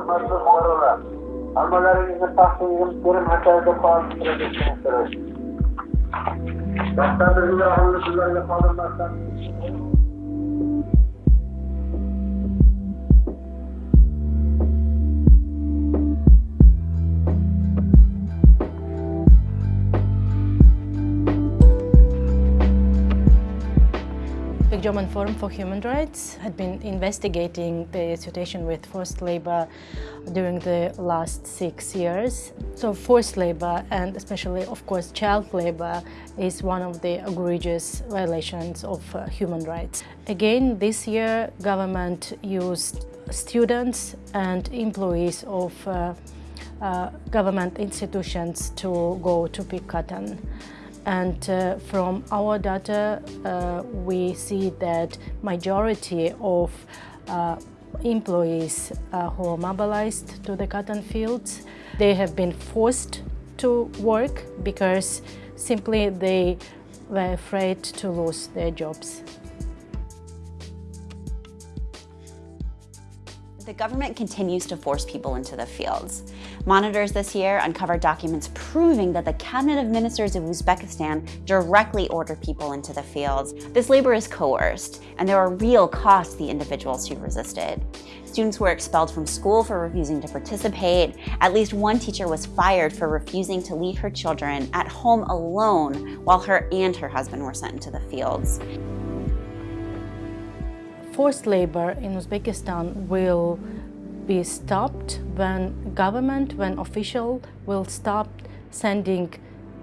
hurmatli fuqarolar hammalaringizni paxtingizim terim hasanida qolib sizlarga qodirmasdan The German Forum for Human Rights had been investigating the situation with forced labor during the last six years. So forced labor and especially, of course, child labor is one of the egregious violations of uh, human rights. Again, this year, government used students and employees of uh, uh, government institutions to go to pick cotton. And uh, from our data, uh, we see that majority of uh, employees uh, who are mobilized to the cotton fields, they have been forced to work because simply they were afraid to lose their jobs. The government continues to force people into the fields. Monitors this year uncovered documents proving that the cabinet of ministers of Uzbekistan directly ordered people into the fields. This labor is coerced, and there are real costs to the individuals who resisted. Students were expelled from school for refusing to participate. At least one teacher was fired for refusing to leave her children at home alone while her and her husband were sent into the fields forced labor in Uzbekistan will be stopped when government, when official will stop sending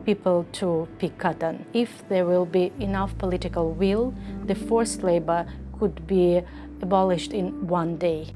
people to pick cotton. If there will be enough political will, the forced labor could be abolished in one day.